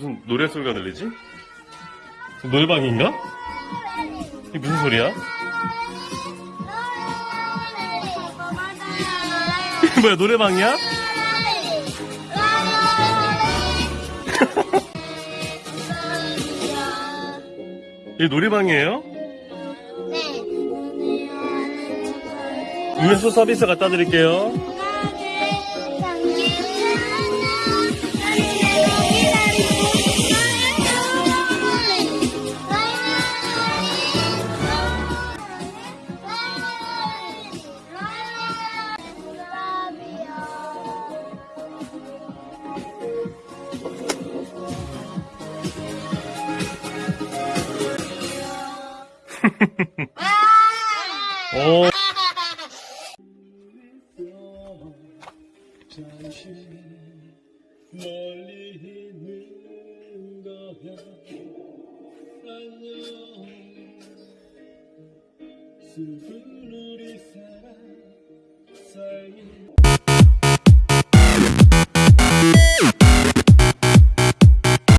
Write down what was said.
무슨 노래 소리가 들리지? 노래방인가? 이게 무슨 소리야? 뭐야 노래방이야? 이게 노래방이에요? 음료수 서비스 갖다 드릴게요. 오. 슬픈 우리 사랑 사이